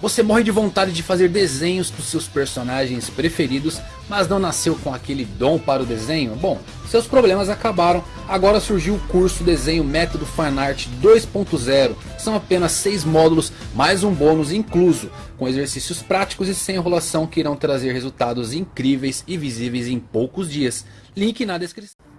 Você morre de vontade de fazer desenhos dos seus personagens preferidos, mas não nasceu com aquele dom para o desenho? Bom, seus problemas acabaram, agora surgiu o curso Desenho Método Fanart 2.0. São apenas 6 módulos, mais um bônus incluso, com exercícios práticos e sem enrolação que irão trazer resultados incríveis e visíveis em poucos dias. Link na descrição.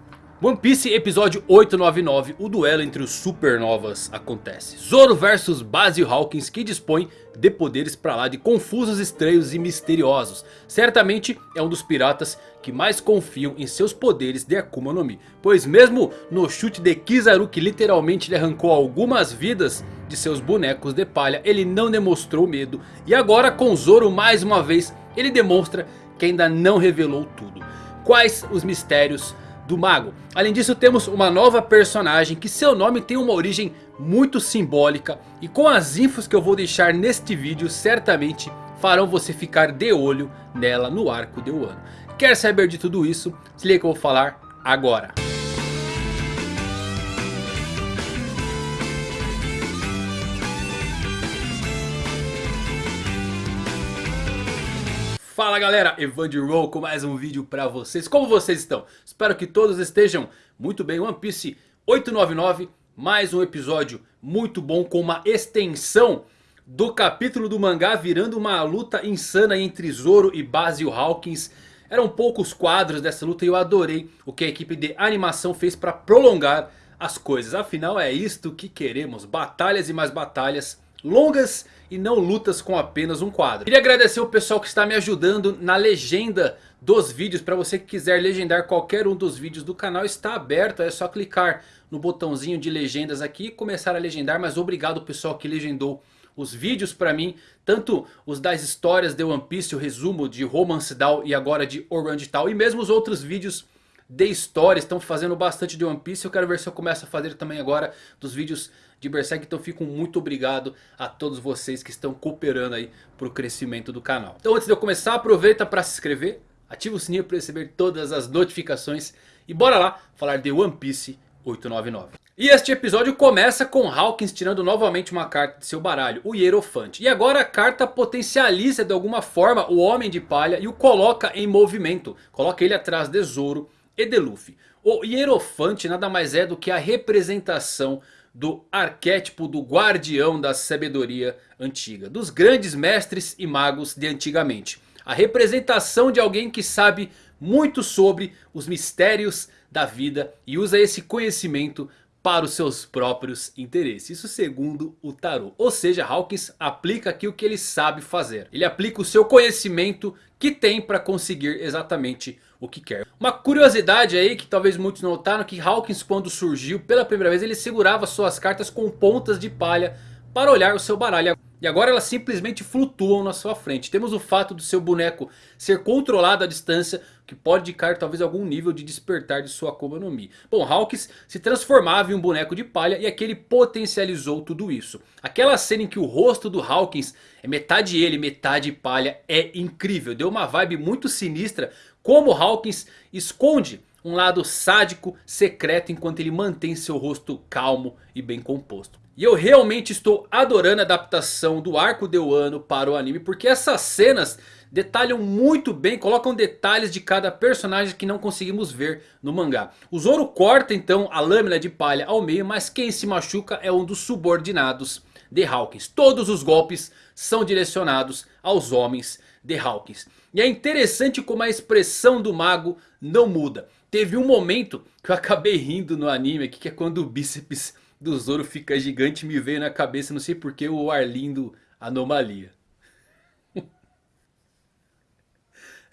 One Piece episódio 899, o duelo entre os supernovas acontece. Zoro versus Basil Hawkins que dispõe de poderes pra lá de confusos, estranhos e misteriosos. Certamente é um dos piratas que mais confiam em seus poderes de Akuma no Mi. Pois mesmo no chute de Kizaru que literalmente lhe arrancou algumas vidas de seus bonecos de palha. Ele não demonstrou medo. E agora com Zoro mais uma vez ele demonstra que ainda não revelou tudo. Quais os mistérios do mago. Além disso temos uma nova personagem que seu nome tem uma origem muito simbólica. E com as infos que eu vou deixar neste vídeo certamente farão você ficar de olho nela no arco de Wano. Quer saber de tudo isso? Se liga que eu vou falar agora. Fala galera, Roll com mais um vídeo pra vocês. Como vocês estão? Espero que todos estejam muito bem. One Piece 899, mais um episódio muito bom com uma extensão do capítulo do mangá virando uma luta insana entre Zoro e Basil Hawkins. Eram poucos quadros dessa luta e eu adorei o que a equipe de animação fez para prolongar as coisas. Afinal é isto que queremos, batalhas e mais batalhas longas e não lutas com apenas um quadro. Queria agradecer o pessoal que está me ajudando na legenda dos vídeos. Para você que quiser legendar qualquer um dos vídeos do canal está aberto. É só clicar no botãozinho de legendas aqui e começar a legendar. Mas obrigado pessoal que legendou os vídeos para mim. Tanto os das histórias de One Piece, o resumo de Romance Down e agora de Orange Town. E mesmo os outros vídeos de história estão fazendo bastante de One Piece. Eu quero ver se eu começo a fazer também agora dos vídeos de Berserk. Então fico muito obrigado a todos vocês que estão cooperando aí para o crescimento do canal. Então antes de eu começar, aproveita para se inscrever. Ativa o sininho para receber todas as notificações. E bora lá falar de One Piece 899. E este episódio começa com Hawkins tirando novamente uma carta de seu baralho, o Hierofante. E agora a carta potencializa de alguma forma o Homem de Palha e o coloca em movimento. Coloca ele atrás de Zoro e de Luffy. O Hierofante nada mais é do que a representação do arquétipo do guardião da sabedoria antiga. Dos grandes mestres e magos de antigamente. A representação de alguém que sabe muito sobre os mistérios da vida e usa esse conhecimento para os seus próprios interesses. Isso segundo o tarô. Ou seja, Hawkins aplica aqui o que ele sabe fazer. Ele aplica o seu conhecimento que tem para conseguir exatamente o que quer. Uma curiosidade aí que talvez muitos notaram que Hawkins quando surgiu pela primeira vez ele segurava suas cartas com pontas de palha para olhar o seu baralho. E agora elas simplesmente flutuam na sua frente. Temos o fato do seu boneco ser controlado à distância. Que pode indicar talvez algum nível de despertar de sua Akuma no Mi. Bom, Hawks se transformava em um boneco de palha. E aqui ele potencializou tudo isso. Aquela cena em que o rosto do Hawkins é metade ele, metade palha. É incrível. Deu uma vibe muito sinistra. Como Hawkins esconde um lado sádico, secreto. Enquanto ele mantém seu rosto calmo e bem composto. E eu realmente estou adorando a adaptação do arco de Wano para o anime. Porque essas cenas detalham muito bem, colocam detalhes de cada personagem que não conseguimos ver no mangá. O Zoro corta então a lâmina de palha ao meio, mas quem se machuca é um dos subordinados de Hawkins. Todos os golpes são direcionados aos homens de Hawkins. E é interessante como a expressão do mago não muda. Teve um momento que eu acabei rindo no anime aqui, que é quando o bíceps do Zoro fica gigante me veio na cabeça, não sei porquê, o Arlindo Anomalia.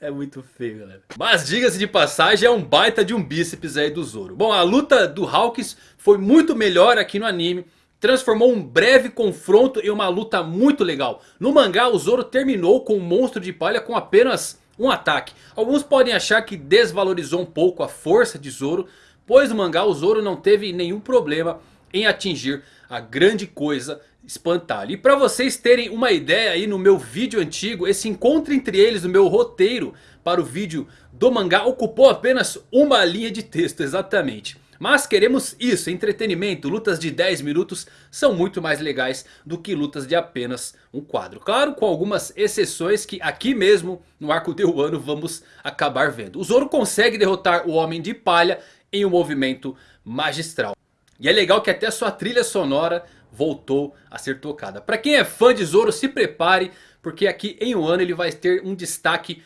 É muito feio, galera. Mas diga-se de passagem, é um baita de um bíceps aí do Zoro. Bom, a luta do Hawks foi muito melhor aqui no anime. Transformou um breve confronto em uma luta muito legal. No mangá, o Zoro terminou com um monstro de palha com apenas um ataque. Alguns podem achar que desvalorizou um pouco a força de Zoro. Pois no mangá, o Zoro não teve nenhum problema em atingir a grande coisa espantalho. E para vocês terem uma ideia aí no meu vídeo antigo, esse encontro entre eles no meu roteiro para o vídeo do mangá ocupou apenas uma linha de texto exatamente. Mas queremos isso, entretenimento, lutas de 10 minutos são muito mais legais do que lutas de apenas um quadro. Claro, com algumas exceções que aqui mesmo no arco de Wano vamos acabar vendo. O Zoro consegue derrotar o Homem de Palha em um movimento magistral. E é legal que até sua trilha sonora voltou a ser tocada. Para quem é fã de Zoro, se prepare, porque aqui em Wano ele vai ter um destaque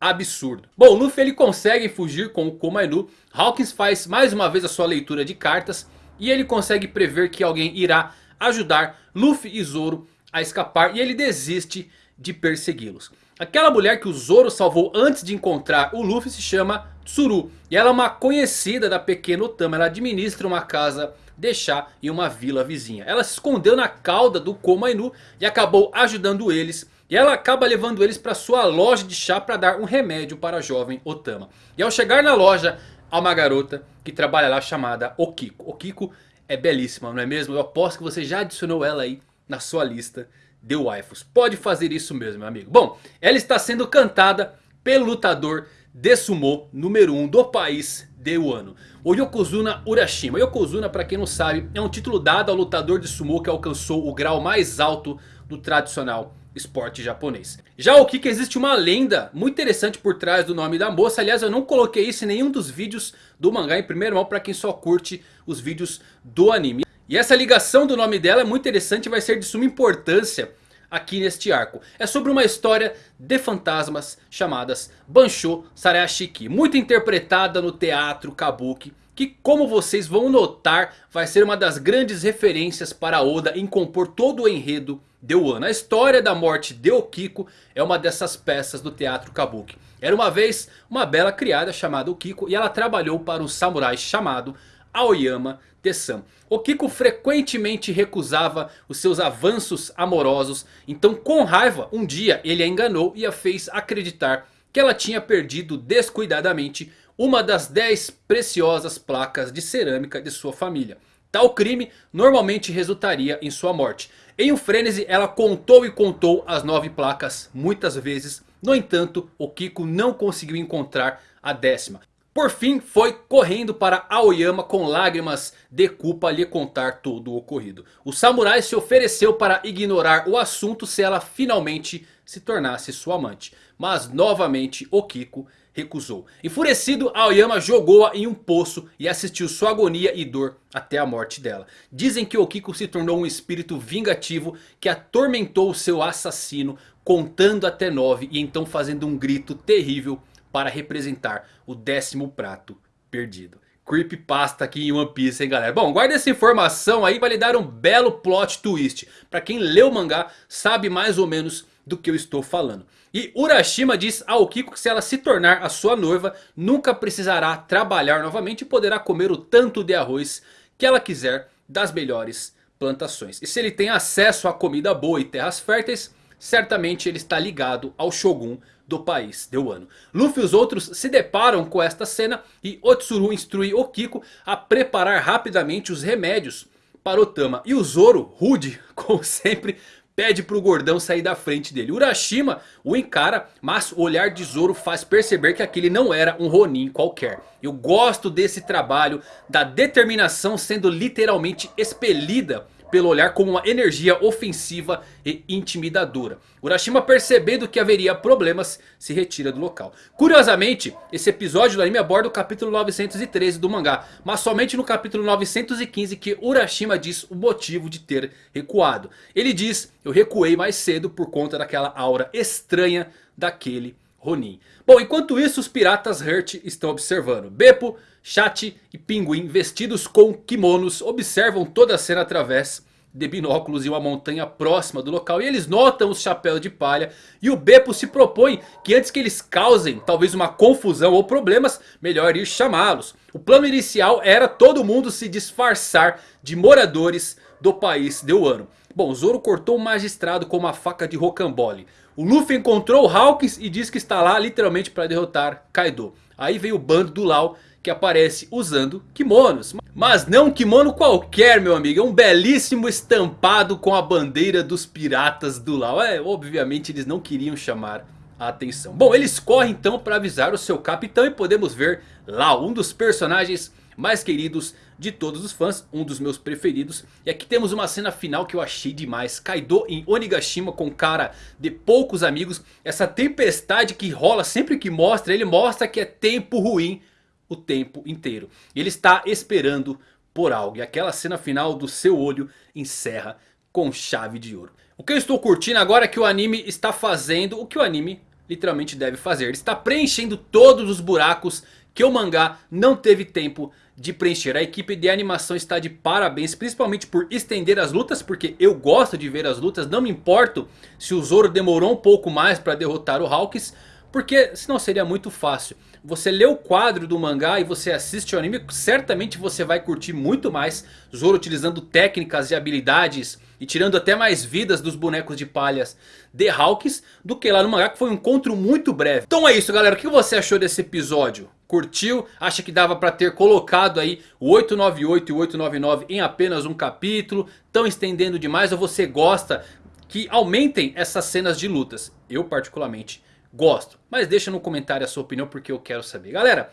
absurdo. Bom, Luffy ele consegue fugir com o Komainu. Hawkins faz mais uma vez a sua leitura de cartas. E ele consegue prever que alguém irá ajudar Luffy e Zoro a escapar. E ele desiste de persegui-los. Aquela mulher que o Zoro salvou antes de encontrar o Luffy se chama Tsuru. E ela é uma conhecida da pequena Otama. Ela administra uma casa de chá em uma vila vizinha. Ela se escondeu na cauda do Komainu e acabou ajudando eles e ela acaba levando eles para sua loja de chá para dar um remédio para a jovem Otama. E ao chegar na loja há uma garota que trabalha lá chamada Okiko. Okiko é belíssima, não é mesmo? Eu aposto que você já adicionou ela aí na sua lista de waifus. Pode fazer isso mesmo, meu amigo. Bom, ela está sendo cantada pelo lutador de sumo número 1 um do país de Wano. O Yokozuna Urashima. Yokozuna, para quem não sabe, é um título dado ao lutador de sumo que alcançou o grau mais alto do tradicional esporte japonês. Já o Kika existe uma lenda muito interessante por trás do nome da moça. Aliás eu não coloquei isso em nenhum dos vídeos do mangá em primeiro mão para quem só curte os vídeos do anime. E essa ligação do nome dela é muito interessante e vai ser de suma importância aqui neste arco. É sobre uma história de fantasmas chamadas Bansho Sarayashiki. Muito interpretada no teatro Kabuki que como vocês vão notar vai ser uma das grandes referências para Oda em compor todo o enredo de Wano. A história da morte de Okiko é uma dessas peças do teatro Kabuki. Era uma vez uma bela criada chamada Okiko e ela trabalhou para um samurai chamado Aoyama Tessan. Okiko frequentemente recusava os seus avanços amorosos. Então com raiva um dia ele a enganou e a fez acreditar que ela tinha perdido descuidadamente uma das 10 preciosas placas de cerâmica de sua família. Tal crime normalmente resultaria em sua morte. Em um frenesi ela contou e contou as 9 placas muitas vezes. No entanto o Kiko não conseguiu encontrar a décima. Por fim foi correndo para Aoyama com lágrimas de culpa lhe contar todo o ocorrido. O samurai se ofereceu para ignorar o assunto se ela finalmente se tornasse sua amante. Mas novamente Okiko recusou. Enfurecido, Aoyama jogou-a em um poço e assistiu sua agonia e dor até a morte dela. Dizem que Okiko se tornou um espírito vingativo que atormentou seu assassino contando até nove e então fazendo um grito terrível para representar o décimo prato perdido. Creepypasta aqui em One Piece, hein galera. Bom, guarda essa informação aí, vai lhe dar um belo plot twist. Para quem leu o mangá, sabe mais ou menos do que eu estou falando. E Urashima diz ao Kiko que se ela se tornar a sua noiva, nunca precisará trabalhar novamente e poderá comer o tanto de arroz que ela quiser das melhores plantações. E se ele tem acesso a comida boa e terras férteis, certamente ele está ligado ao Shogun do país de Wano. Luffy e os outros se deparam com esta cena e Otsuru instrui Okiko a preparar rapidamente os remédios para Otama. E o Zoro, rude como sempre, pede pro gordão sair da frente dele. Urashima o encara, mas o olhar de Zoro faz perceber que aquele não era um Ronin qualquer. Eu gosto desse trabalho, da determinação sendo literalmente expelida pelo olhar como uma energia ofensiva e intimidadora. Urashima percebendo que haveria problemas se retira do local. Curiosamente esse episódio do anime aborda o capítulo 913 do mangá. Mas somente no capítulo 915 que Urashima diz o motivo de ter recuado. Ele diz eu recuei mais cedo por conta daquela aura estranha daquele Ronin. Bom, enquanto isso os piratas Hurt estão observando. Beppo, Chat e Pinguim vestidos com kimonos observam toda a cena através de binóculos e uma montanha próxima do local. E eles notam os chapéus de palha. E o Beppo se propõe que antes que eles causem talvez uma confusão ou problemas, melhor ir chamá-los. O plano inicial era todo mundo se disfarçar de moradores do país de Wano. Bom, Zoro cortou o magistrado com uma faca de rocambole. O Luffy encontrou o Hawkins e diz que está lá literalmente para derrotar Kaido. Aí vem o bando do Lau que aparece usando kimonos. Mas não um kimono qualquer meu amigo, é um belíssimo estampado com a bandeira dos piratas do Lau. É, obviamente eles não queriam chamar a atenção. Bom, eles correm então para avisar o seu capitão e podemos ver Lau, um dos personagens mais queridos de todos os fãs, um dos meus preferidos. E aqui temos uma cena final que eu achei demais. Kaido em Onigashima com cara de poucos amigos. Essa tempestade que rola sempre que mostra, ele mostra que é tempo ruim o tempo inteiro. Ele está esperando por algo. E aquela cena final do seu olho encerra com chave de ouro. O que eu estou curtindo agora é que o anime está fazendo o que o anime literalmente deve fazer. Ele está preenchendo todos os buracos que o mangá não teve tempo de preencher. A equipe de animação está de parabéns, principalmente por estender as lutas, porque eu gosto de ver as lutas. Não me importo se o Zoro demorou um pouco mais para derrotar o Hawks, porque senão seria muito fácil. Você lê o quadro do mangá e você assiste o anime, certamente você vai curtir muito mais Zoro utilizando técnicas e habilidades e tirando até mais vidas dos bonecos de palhas de Hawks do que lá no mangá que foi um encontro muito breve. Então é isso galera, o que você achou desse episódio? Curtiu? Acha que dava para ter colocado aí o 898 e o 899 em apenas um capítulo? Estão estendendo demais ou você gosta que aumentem essas cenas de lutas? Eu particularmente gosto. Mas deixa no comentário a sua opinião porque eu quero saber. Galera,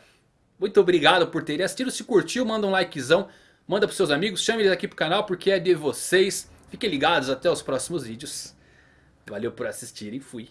muito obrigado por terem assistido. Se curtiu, manda um likezão. Manda para seus amigos, chame eles aqui pro canal porque é de vocês. Fiquem ligados, até os próximos vídeos. Valeu por assistirem, fui.